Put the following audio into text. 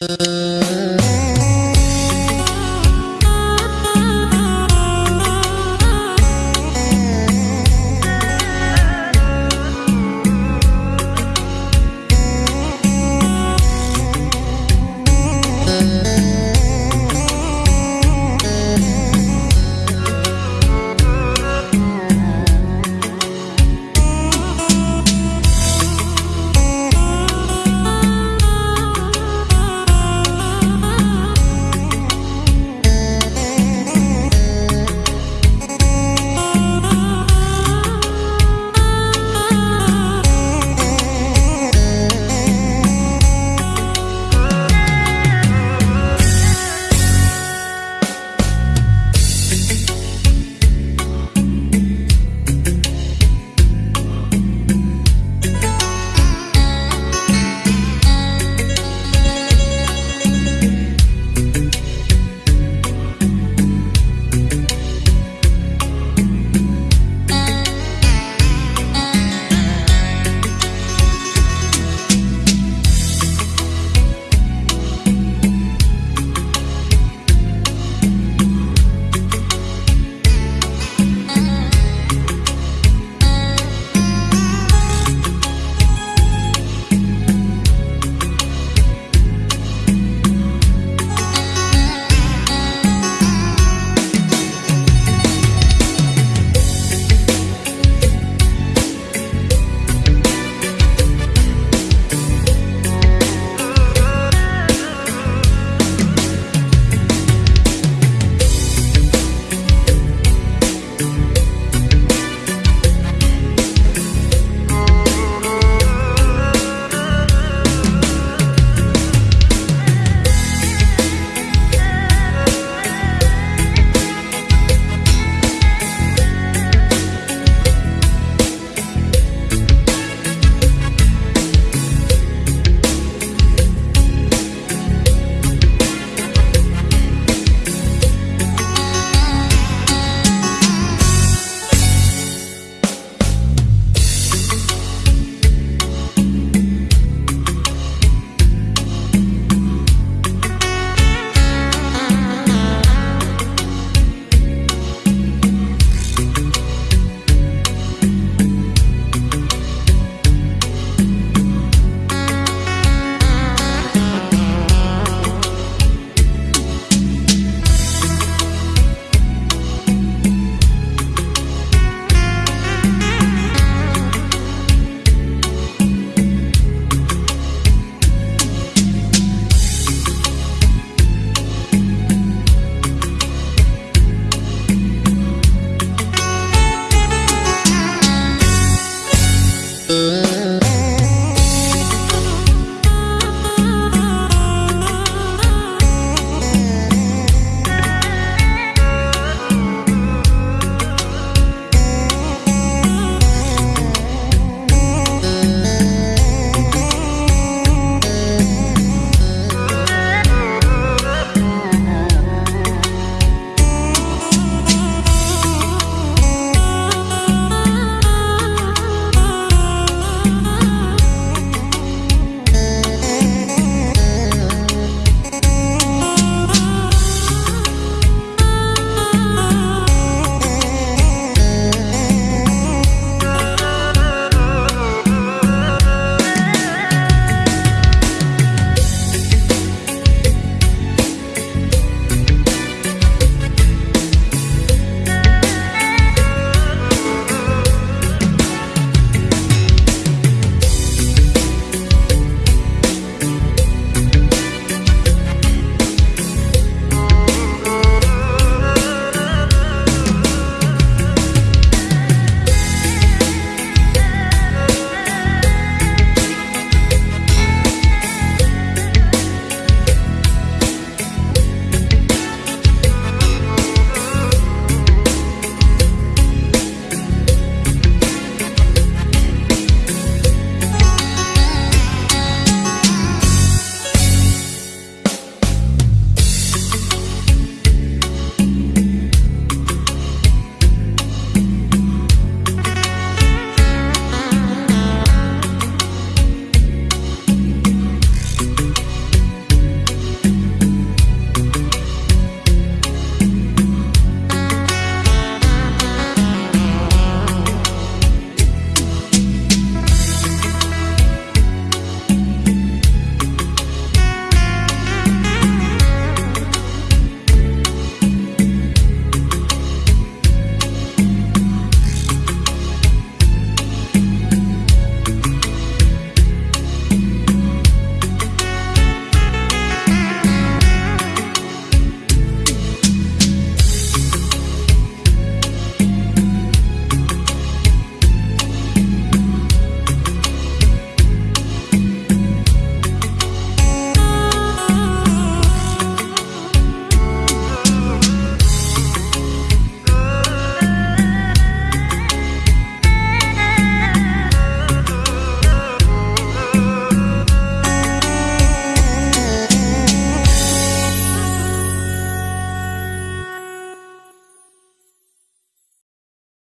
Uh...